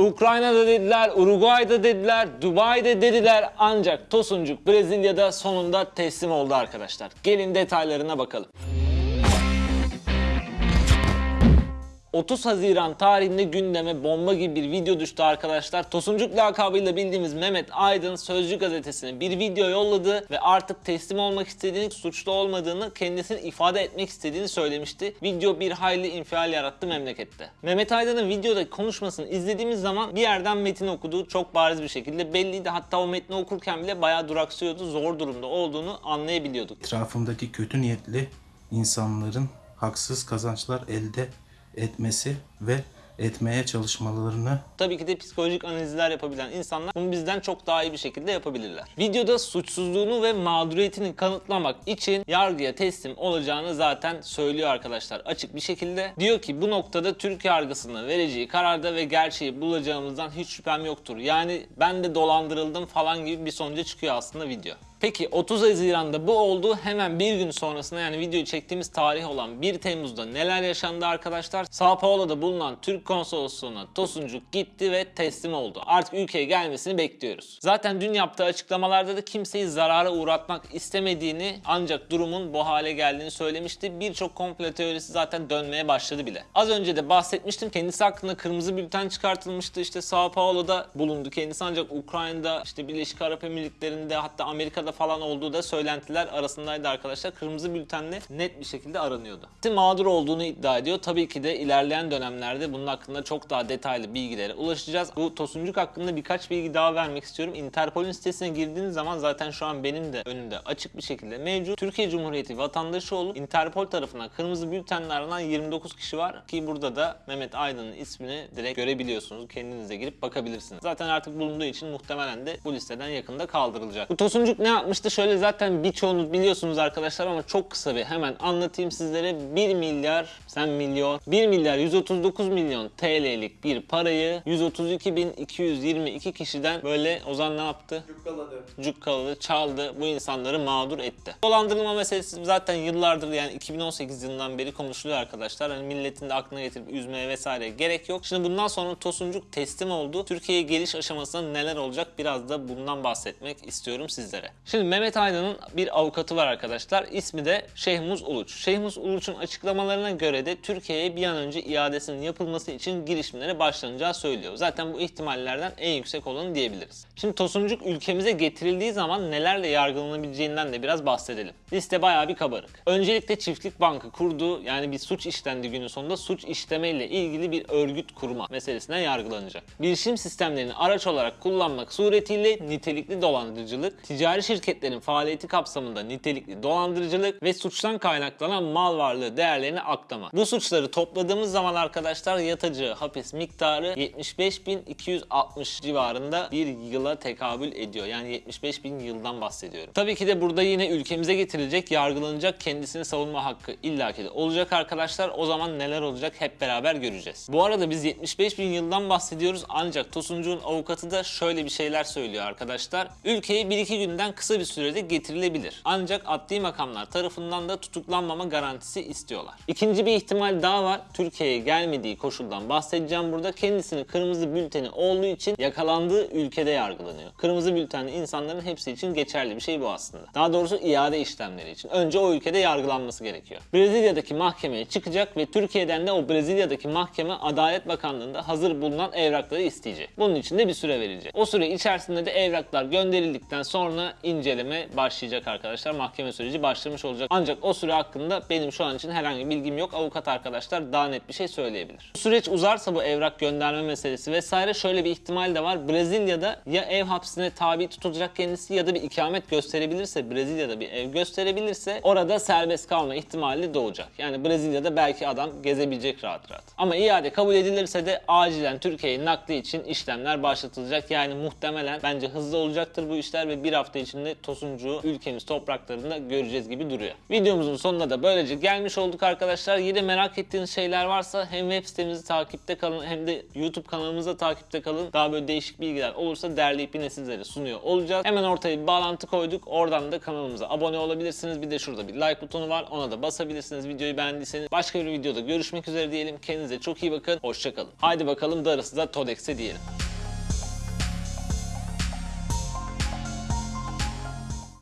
Ukrayna'da dediler, Uruguay'da dediler, Dubai'de dediler ancak Tosuncuk Brezilya'da sonunda teslim oldu arkadaşlar. Gelin detaylarına bakalım. 30 Haziran tarihinde gündeme bomba gibi bir video düştü arkadaşlar. Tosuncuk lakabıyla bildiğimiz Mehmet Aydın Sözcü gazetesine bir video yolladı ve artık teslim olmak istediğini, suçlu olmadığını, kendisini ifade etmek istediğini söylemişti. Video bir hayli infial yarattı memlekette. Mehmet Aydın'ın videodaki konuşmasını izlediğimiz zaman bir yerden metin okuduğu çok bariz bir şekilde belliydi. Hatta o metni okurken bile bayağı duraksıyordu, zor durumda olduğunu anlayabiliyorduk. etrafımdaki kötü niyetli insanların haksız kazançlar elde etmesi ve etmeye çalışmalarını Tabii ki de psikolojik analizler yapabilen insanlar bunu bizden çok daha iyi bir şekilde yapabilirler. Videoda suçsuzluğunu ve mağduriyetini kanıtlamak için yargıya teslim olacağını zaten söylüyor arkadaşlar açık bir şekilde. Diyor ki bu noktada Türk yargısının vereceği kararda ve gerçeği bulacağımızdan hiç şüphem yoktur. Yani ben de dolandırıldım falan gibi bir sonuca çıkıyor aslında video. Peki 30 Haziran'da bu oldu. Hemen bir gün sonrasında yani videoyu çektiğimiz tarih olan 1 Temmuz'da neler yaşandı arkadaşlar? Sao Paulo'da bulunan Türk konsolosluğuna Tosuncuk gitti ve teslim oldu. Artık ülkeye gelmesini bekliyoruz. Zaten dün yaptığı açıklamalarda da kimseyi zarara uğratmak istemediğini ancak durumun bu hale geldiğini söylemişti. Birçok komplo teorisi zaten dönmeye başladı bile. Az önce de bahsetmiştim. Kendisi hakkında kırmızı bülten çıkartılmıştı. İşte Sao Paulo'da bulundu kendisi ancak Ukrayna'da işte Birleşik Arap Emirlikleri'nde hatta Amerika'da falan olduğu da söylentiler arasındaydı arkadaşlar. Kırmızı bültenle net bir şekilde aranıyordu. Mağdur olduğunu iddia ediyor. Tabii ki de ilerleyen dönemlerde bunun hakkında çok daha detaylı bilgilere ulaşacağız. Bu Tosuncuk hakkında birkaç bilgi daha vermek istiyorum. Interpol'ün sitesine girdiğiniz zaman zaten şu an benim de önümde açık bir şekilde mevcut. Türkiye Cumhuriyeti vatandaşı olup Interpol tarafından kırmızı bültenle aranan 29 kişi var ki burada da Mehmet Aydın'ın ismini direkt görebiliyorsunuz. Kendinize girip bakabilirsiniz. Zaten artık bulunduğu için muhtemelen de bu listeden yakında kaldırılacak. Bu Tosuncuk ne yapmıştı? Şöyle zaten birçoğunuz biliyorsunuz arkadaşlar ama çok kısa bir hemen anlatayım sizlere. 1 milyar, sen milyon, 1 milyar 139 milyon TL'lik bir parayı 132.222 kişiden böyle Ozan ne yaptı? cukkaladı, çaldı, bu insanları mağdur etti. Dolandırılma meselesi zaten yıllardır yani 2018 yılından beri konuşuluyor arkadaşlar. Hani milletin de aklına getirip üzmeye vesaire gerek yok. Şimdi bundan sonra Tosuncuk teslim oldu. Türkiye'ye geliş aşamasında neler olacak biraz da bundan bahsetmek istiyorum sizlere. Şimdi Mehmet Aydın'ın bir avukatı var arkadaşlar. İsmi de Şehmuz Uluç. Şehmuz Uluç'un açıklamalarına göre de Türkiye'ye bir an önce iadesinin yapılması için girişimlere başlanacağı söylüyor. Zaten bu ihtimallerden en yüksek olanı diyebiliriz. Şimdi Tosuncuk ülkemize getirildiği zaman nelerle yargılanabileceğinden de biraz bahsedelim. Liste bayağı bir kabarık. Öncelikle Çiftlik Bankı kurduğu yani bir suç işlendi günün sonunda suç işlemeyle ilgili bir örgüt kurma meselesinden yargılanacak. Bilişim sistemlerini araç olarak kullanmak suretiyle nitelikli dolandırıcılık, ticari şirketlerin faaliyeti kapsamında nitelikli dolandırıcılık ve suçtan kaynaklanan mal varlığı değerlerini aklama. Bu suçları topladığımız zaman arkadaşlar yatacağı hapis miktarı 75.260 civarında bir yıla tekabül ediyor. Yani 75 bin yıldan bahsediyorum. Tabii ki de burada yine ülkemize getirilecek, yargılanacak, kendisini savunma hakkı illaki de olacak arkadaşlar. O zaman neler olacak hep beraber göreceğiz. Bu arada biz 75 bin yıldan bahsediyoruz ancak Tosuncuğun avukatı da şöyle bir şeyler söylüyor arkadaşlar. Ülkeye 1-2 günden kısa bir sürede getirilebilir. Ancak adli makamlar tarafından da tutuklanmama garantisi istiyorlar. İkinci bir ihtimal daha var. Türkiye'ye gelmediği koşuldan bahsedeceğim burada. Kendisinin kırmızı bülteni olduğu için yakalandığı ülkede yargılanıyor. Kırmızı bültenli insanların hepsi için geçerli bir şey bu aslında. Daha doğrusu iade işlemleri için. Önce o ülkede yargılanması gerekiyor. Brezilya'daki mahkemeye çıkacak ve Türkiye'den de o Brezilya'daki mahkeme Adalet Bakanlığı'nda hazır bulunan evrakları isteyecek. Bunun için de bir süre verilecek. O süre içerisinde de evraklar gönderildikten sonra inceleme başlayacak arkadaşlar. Mahkeme süreci başlamış olacak. Ancak o süre hakkında benim şu an için herhangi bir bilgim yok. Avukat arkadaşlar daha net bir şey söyleyebilir. Süreç uzarsa bu evrak gönderme meselesi vesaire şöyle bir ihtimal de var. Brezilya'da ya ev hapsine tabi tutulacak kendisi ya da bir ikamet gösterebilirse Brezilya'da bir ev gösterebilirse orada serbest kalma ihtimali doğacak. Yani Brezilya'da belki adam gezebilecek rahat rahat. Ama iade kabul edilirse de acilen Türkiye'ye nakli için işlemler başlatılacak. Yani muhtemelen bence hızlı olacaktır bu işler ve bir hafta içinde ilerisinde Tosuncuğu ülkemiz topraklarında göreceğiz gibi duruyor. Videomuzun sonuna da böylece gelmiş olduk arkadaşlar. Yine merak ettiğiniz şeyler varsa hem web sitemizi takipte kalın hem de YouTube kanalımızda takipte kalın. Daha böyle değişik bilgiler olursa derleyip yine sizlere sunuyor olacağız. Hemen ortaya bir bağlantı koyduk. Oradan da kanalımıza abone olabilirsiniz. Bir de şurada bir like butonu var. Ona da basabilirsiniz videoyu beğendiyseniz. Başka bir videoda görüşmek üzere diyelim. Kendinize çok iyi bakın. Hoşçakalın. Haydi bakalım darısı da Todex'e diyelim.